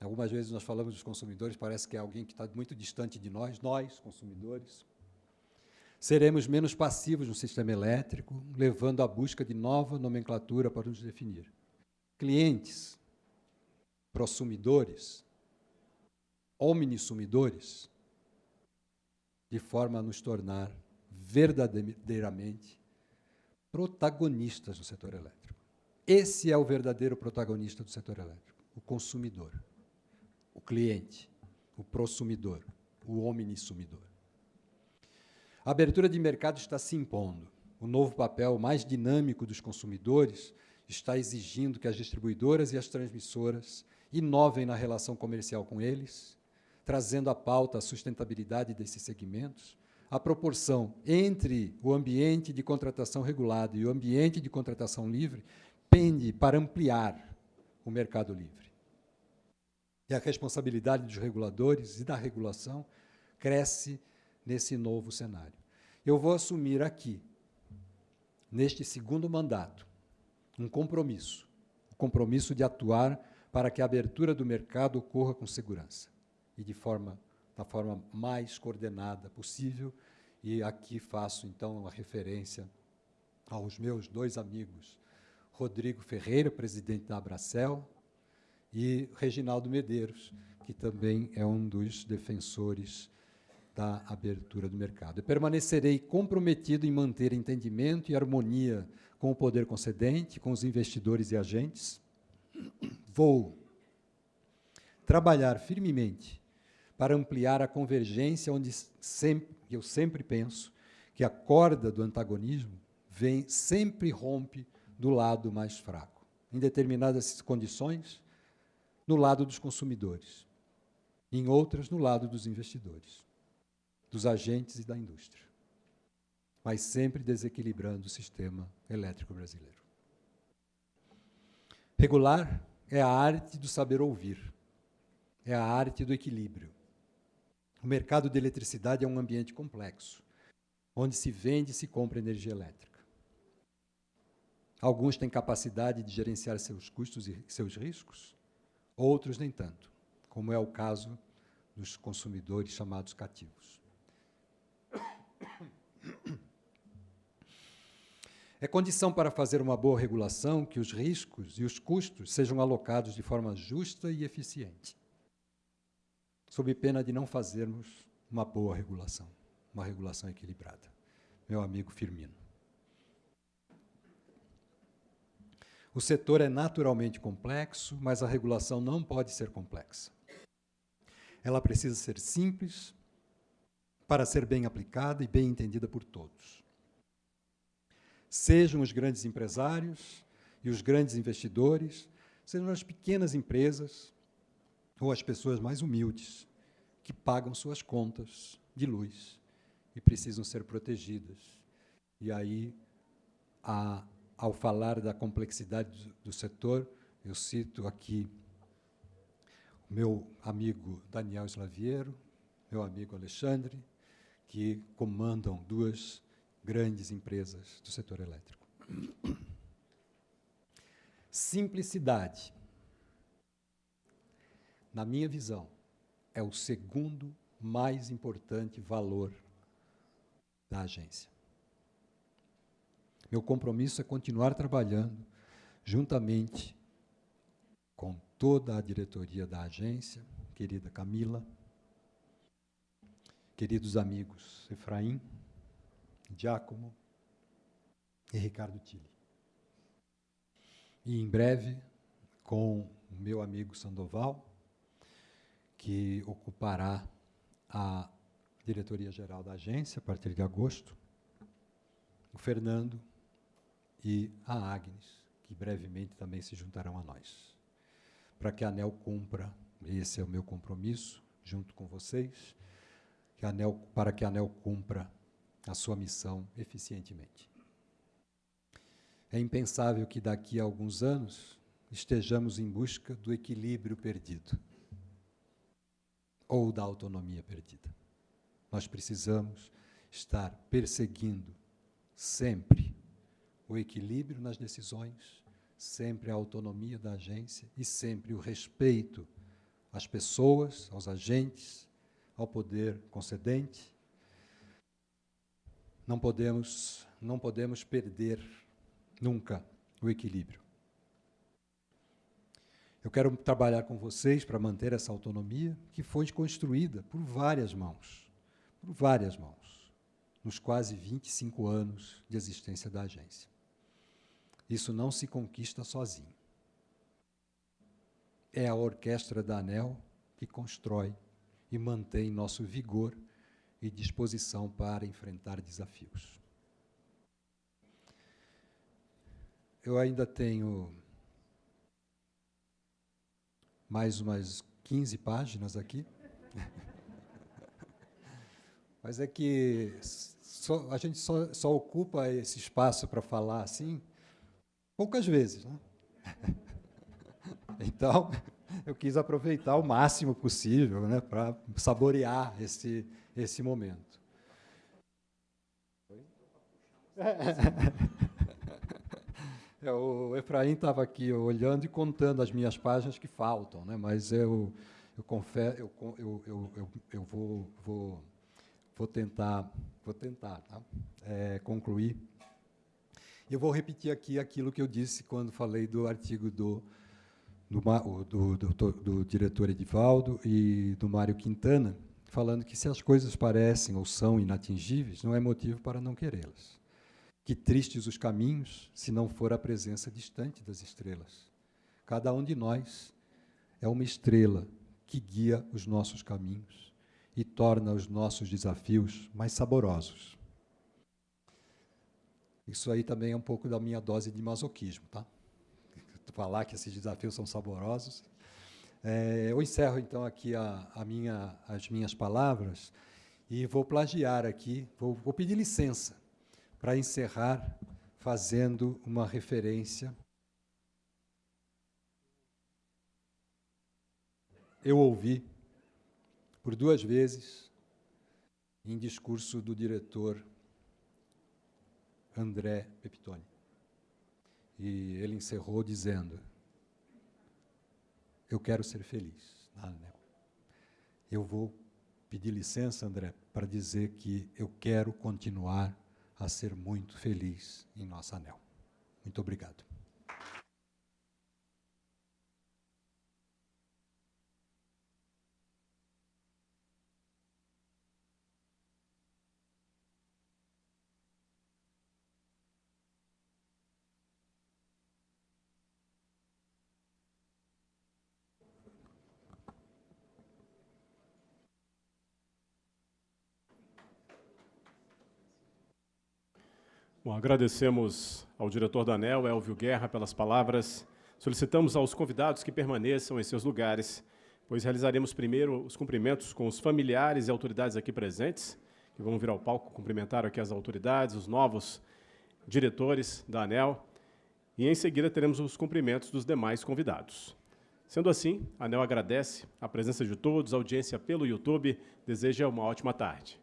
algumas vezes nós falamos dos consumidores, parece que é alguém que está muito distante de nós, nós, consumidores, seremos menos passivos no sistema elétrico, levando à busca de nova nomenclatura para nos definir. Clientes, prosumidores, omnissumidores, de forma a nos tornar verdadeiramente protagonistas do setor elétrico. Esse é o verdadeiro protagonista do setor elétrico, o consumidor, o cliente, o prosumidor, o omnissumidor. A abertura de mercado está se impondo. O novo papel mais dinâmico dos consumidores está exigindo que as distribuidoras e as transmissoras inovem na relação comercial com eles, trazendo à pauta a sustentabilidade desses segmentos, a proporção entre o ambiente de contratação regulado e o ambiente de contratação livre pende para ampliar o mercado livre. E a responsabilidade dos reguladores e da regulação cresce nesse novo cenário. Eu vou assumir aqui, neste segundo mandato, um compromisso, o compromisso de atuar para que a abertura do mercado ocorra com segurança e de forma da forma mais coordenada possível. E aqui faço, então, uma referência aos meus dois amigos, Rodrigo Ferreira, presidente da Abracel, e Reginaldo Medeiros, que também é um dos defensores da abertura do mercado. Eu permanecerei comprometido em manter entendimento e harmonia com o poder concedente, com os investidores e agentes. Vou trabalhar firmemente para ampliar a convergência, onde sempre, eu sempre penso que a corda do antagonismo vem sempre rompe do lado mais fraco, em determinadas condições, no lado dos consumidores. em outras no lado dos investidores, dos agentes e da indústria, mas sempre desequilibrando o sistema elétrico brasileiro. Regular é a arte do saber ouvir, é a arte do equilíbrio. O mercado de eletricidade é um ambiente complexo, onde se vende e se compra energia elétrica. Alguns têm capacidade de gerenciar seus custos e seus riscos, outros nem tanto, como é o caso dos consumidores chamados cativos. É condição para fazer uma boa regulação que os riscos e os custos sejam alocados de forma justa e eficiente, sob pena de não fazermos uma boa regulação, uma regulação equilibrada. Meu amigo Firmino. O setor é naturalmente complexo, mas a regulação não pode ser complexa. Ela precisa ser simples para ser bem aplicada e bem entendida por todos. Sejam os grandes empresários e os grandes investidores, sejam as pequenas empresas ou as pessoas mais humildes que pagam suas contas de luz e precisam ser protegidas. E aí, a, ao falar da complexidade do, setor, eu cito aqui o meu amigo Daniel Slaviero, meu amigo Alexandre, que comandam duas grandes empresas do setor elétrico. Simplicidade, na minha visão, é o segundo mais importante valor da agência. Meu compromisso é continuar trabalhando juntamente com toda a diretoria da agência, querida Camila, queridos amigos Efraim, Giacomo e Ricardo Tilly. E em breve, com o meu amigo Sandoval, que ocupará a diretoria-geral da agência a partir de agosto, o Fernando e a Agnes, que brevemente também se juntarão a nós para que a ANEL cumpra, esse é o meu compromisso, junto com vocês, que ANEL, para que a ANEL cumpra a sua missão eficientemente. É impensável que daqui a alguns anos estejamos em busca do equilíbrio perdido ou da autonomia perdida. Nós precisamos estar perseguindo sempre o equilíbrio nas decisões, sempre a autonomia da agência e sempre o respeito às pessoas, aos agentes, ao poder concedente. Não podemos, não podemos perder nunca o equilíbrio. Eu quero trabalhar com vocês para manter essa autonomia que foi construída por várias mãos, por várias mãos, nos quase 25 anos de existência da agência. Isso não se conquista sozinho. É a orquestra da ANEL que constrói e mantém nosso vigor e disposição para enfrentar desafios. Eu ainda tenho mais umas 15 páginas aqui. [LAUGHS] Mas é que só, a gente só, só ocupa esse espaço para falar assim, poucas vezes. Né? [LAUGHS] Então, eu quis aproveitar o máximo possível né, para saborear esse, esse momento. [LAUGHS] É, o Efraim estava aqui olhando e contando as minhas páginas que faltam, né, mas eu, eu, confesso, eu, eu, eu, eu, vou, vou, vou tentar, vou tentar tá? é, concluir eu vou repetir aqui aquilo que eu disse quando falei do artigo do, do, do, do, do diretor Edivaldo e do Mário Quintana, falando que se as coisas parecem ou são inatingíveis, não é motivo para não querê-las. Que tristes os caminhos, se não for a presença distante das estrelas. Cada um de nós é uma estrela que guia os nossos caminhos e torna os nossos desafios mais saborosos. Isso aí também é um pouco da minha dose de masoquismo, tá? [LAUGHS] Falar que esses desafios são saborosos. É, eu encerro, então, aqui a, a minha, as minhas palavras e vou plagiar aqui, vou, vou pedir licença para encerrar fazendo uma referência. Eu ouvi por duas vezes em discurso do diretor André Pepitone. E ele encerrou dizendo: Eu quero ser feliz ANEL. Eu vou pedir licença, André, para dizer que eu quero continuar a ser muito feliz em nossa ANEL. Muito obrigado. Bom, agradecemos ao diretor da ANEL, Elvio Guerra, pelas palavras. Solicitamos aos convidados que permaneçam em seus lugares, pois realizaremos primeiro os cumprimentos com os familiares e autoridades aqui presentes, que vão vir ao palco cumprimentar aqui as autoridades, os novos diretores da ANEL, e em seguida teremos os cumprimentos dos demais convidados. Sendo assim, a ANEL agradece a presença de todos, a audiência pelo YouTube, deseja uma ótima tarde.